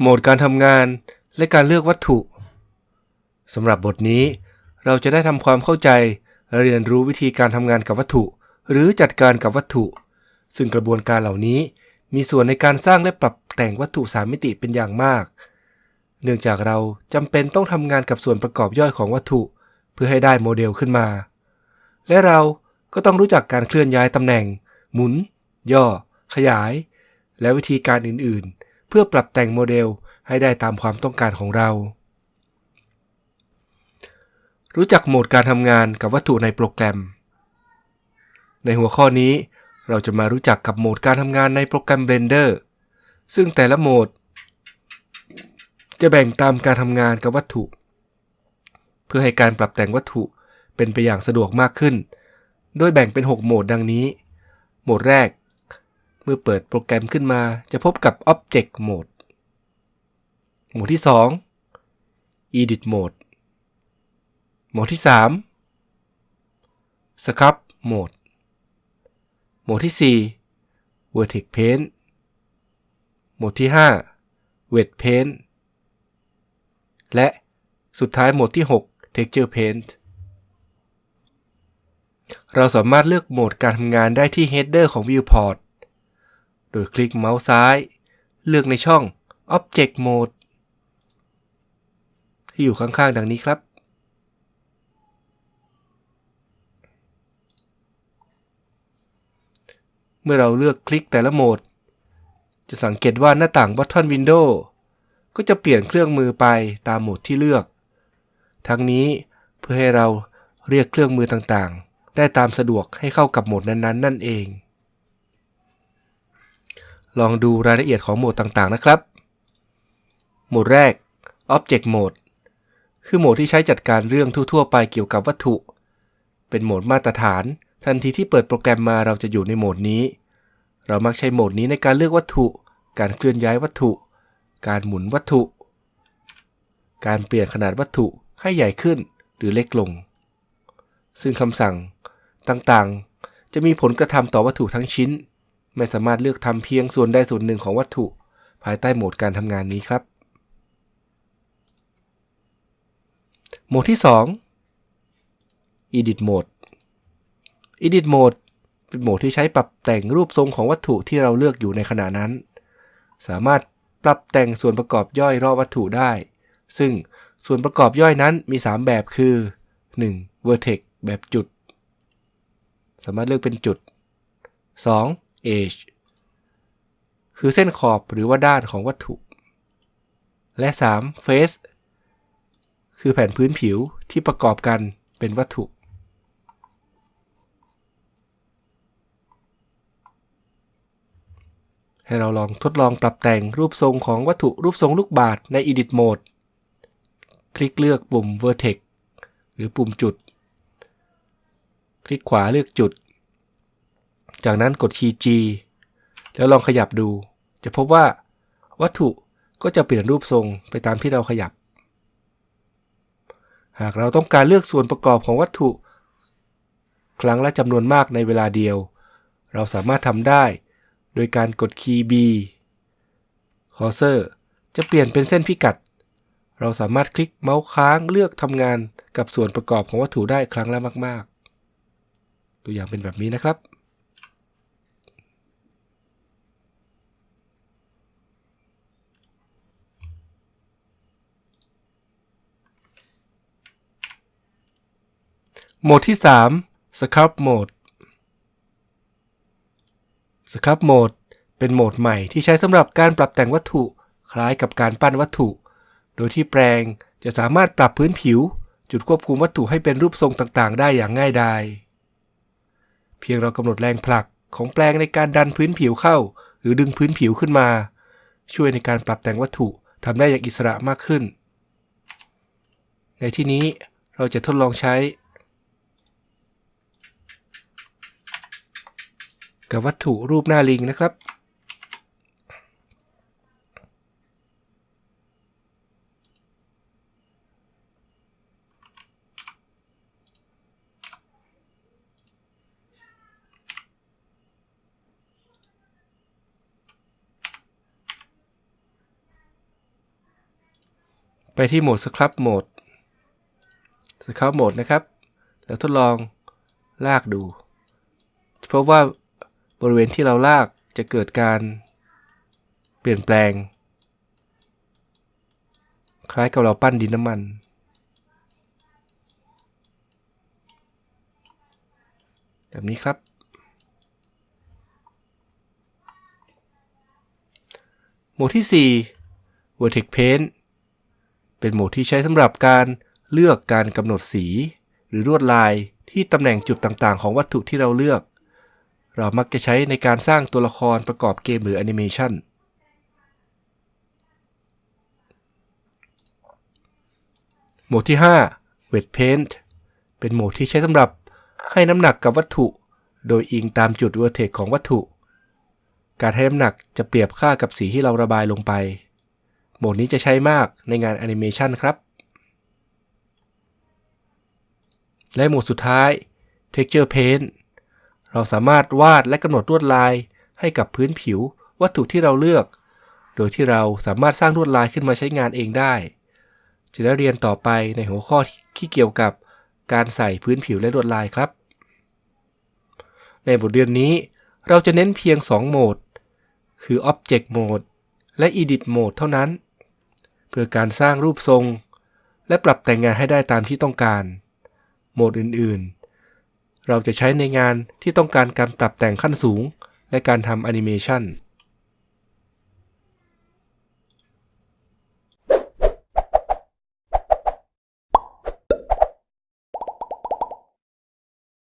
โหมดการทำงาน และการเลือกวัตถุสำหรับบทนี้ เราจะได้ทำความเข้าใจและเรียนรู้วิธีการทำงานกับวัตถุ หรือจัดการกับวัตถุ ซึ่งกระบวนการเหล่านี้ มีส่วนในการสร้างและปรับแต่งวัตถุสามมิติเป็นอย่างมาก เนื่องจากเราจำเป็นต้องทำงานกับส่วนประกอบย่อยของวัตถุ เพื่อให้ได้โมเดลขึ้นมา และเราก็ต้องรู้จักการเคลื่อนย้ายตำแหน่ง หมุน ย่อ ขยาย และวิธีการอื่นๆ เพื่อปรับแต่งโมเดลให้ได้ตามความต้องการของเรา รู้จักโหมดการทำงานกับวัตถุในโปรแกรม ในหัวข้อนี้เราจะมารู้จักกับโหมดการทำงานในโปรแกรม Blender ซึ่งแต่ละโหมด จะแบ่งตามการทำงานกับวัตถุ เพื่อให้การปรับแต่งวัตถุเป็นไปอย่างสะดวกมากขึ้น โดยแบ่งเป็น 6 โหมดดังนี้ โหมดแรก เมื่อเปิดโปรแกรมขึ้นมาจะพบกับ Object Mode โหมดที่ 2 Edit Mode โหมดที่ 3 Sculpt Mode โหมดที่ 4 Vertex Paint โหมดที่ 5 Wet Paint และสุดท้ายโหมดที่ 6 Texture Paint เราสามารถเลือกโหมดการทำงานได้ที่ Header ของ Viewport โดยคลิกเมาส์ซ้าย เลือกในช่อง Object Mode ที่อยู่ข้างๆ ดังนี้ครับ เมื่อเราเลือกคลิกแต่ละโหมด จะสังเกตว่าหน้าต่าง Button Window ก็จะเปลี่ยนเครื่องมือไปตามโหมดที่เลือก ทั้งนี้เพื่อให้เราเรียกเครื่องมือต่างๆ ได้ตามสะดวกให้เข้ากับโหมดนั้นๆ นั่นเอง ลองดูรายละเอียดของโหมดต่างๆนะครับ โหมดแรก Object Mode คือโหมดที่ใช้จัดการเรื่องทั่ว ๆ ไปเกี่ยวกับวัตถุ เป็นโหมดมาตรฐาน ทันทีที่เปิดโปรแกรมมาเราจะอยู่ในโหมดนี้ เรามักใช้โหมดนี้ในการเลือกวัตถุ การเคลื่อนย้ายวัตถุ การหมุนวัตถุ การเปลี่ยนขนาดวัตถุให้ใหญ่ขึ้นหรือเล็กลง ซึ่งคำสั่งต่างๆ จะมีผลกระทำต่อวัตถุทั้งชิ้น ไม่สามารถเลือกทำเพียงส่วนใดส่วนหนึ่งของวัตถุ ภายใต้โหมดการทำงานนี้ครับ โหมดที่ 2 Edit Mode Edit Mode เป็นโหมดที่ใช้ปรับแต่งรูปทรงของวัตถุที่เราเลือกอยู่ในขณะนั้น สามารถปรับแต่งส่วนประกอบย่อยรอบวัตถุได้ ซึ่งส่วนประกอบย่อยนั้นมี 3 แบบคือ 1. Vertex แบบจุด สามารถเลือกเป็นจุด 2. Edge คือเส้นขอบหรือว่าด้านของวัตถุ และ 3. Face คือแผ่นพื้นผิวที่ประกอบกันเป็นวัตถุ ให้เราลองทดลองปรับแต่งรูปทรงของวัตถุรูปทรงลูกบาศก์ใน Edit Mode คลิกเลือกปุ่ม Vertex หรือปุ่มจุด คลิกขวาเลือกจุด จากนั้นกดคีย์ G แล้วลองขยับดู จะพบว่า วัตถุก็จะเปลี่ยนรูปทรงไปตามที่เราขยับ หากเราต้องการเลือกส่วนประกอบของวัตถุ ครั้งละจำนวนมากในเวลาเดียว เราสามารถทำได้ โดยการกดคีย์ B คอร์เซอร์จะเปลี่ยนเป็นเส้นพิกัด เราสามารถคลิกเมาส์ค้างเลือกทำงานกับส่วนประกอบของวัตถุได้ครั้งละมาก ๆ ตัวอย่างเป็นแบบนี้นะครับ โหมดที่ 3 Sculpt Mode Sculpt Mode เป็นโหมดใหม่ที่ใช้สำหรับการปรับแต่งวัตถุ คล้ายกับการปั้นวัตถุ โดยที่แปลงจะสามารถปรับพื้นผิว จุดควบคุมวัตถุให้เป็นรูปทรงต่างๆ ได้อย่างง่ายดายเพียงเรากำหนดแรงผลักของแปลงในการดันพื้นผิวเข้า หรือดึงพื้นผิวขึ้นมา ช่วยในการปรับแต่งวัตถุทำได้อย่างอิสระมากขึ้น ในที่นี้เราจะทดลองใช้ กับวัตถุรูปหน้าลิงนะครับ ไปที่โหมด Scrub Mode Scrub Mode นะครับ แล้วทดลองลากดู เพราะว่า บริเวณที่เราลากจะเกิดการเปลี่ยนแปลง คล้ายกับเราปั้นดินน้ำมันแบบนี้ครับ โหมดที่ 4 Vertex Paint เป็นโหมดที่ใช้สำหรับการเลือกการกำหนดสี หรือลวดลายที่ตำแหน่งจุดต่างๆ ของวัตถุที่เราเลือก เรามักจะใช้ในการสร้างตัวละครประกอบเกมหรือแอนิเมชันโหมดที่5 Wet Paint เป็นโหมดที่ใช้สำหรับให้น้ำหนักกับวัตถุ โดยอิงตามจุด Vertex ของวัตถุ การให้น้ำหนักจะเปรียบค่ากับสีที่เราระบายลงไป โหมดนี้จะใช้มากในงานแอนิเมชันครับ และโหมดสุดท้าย Texture Paint เราสามารถวาดและกำหนดลวดลายให้กับพื้นผิววัตถุที่เราเลือก โดยที่เราสามารถสร้างลวดลายขึ้นมาใช้งานเองได้ จะได้เรียนต่อไปในหัวข้อที่เกี่ยวกับการใส่พื้นผิวและลวดลายครับ ในบทเรียนนี้เราจะเน้นเพียง 2 โหมด คือ Object Mode และ Edit Mode เท่านั้น เพื่อการสร้างรูปทรง และปรับแต่งงานให้ได้ตามที่ต้องการ โหมดอื่นๆ เราจะใช้ในงานที่ต้องการการปรับแต่งขั้นสูง และการทำแอนิเมชัน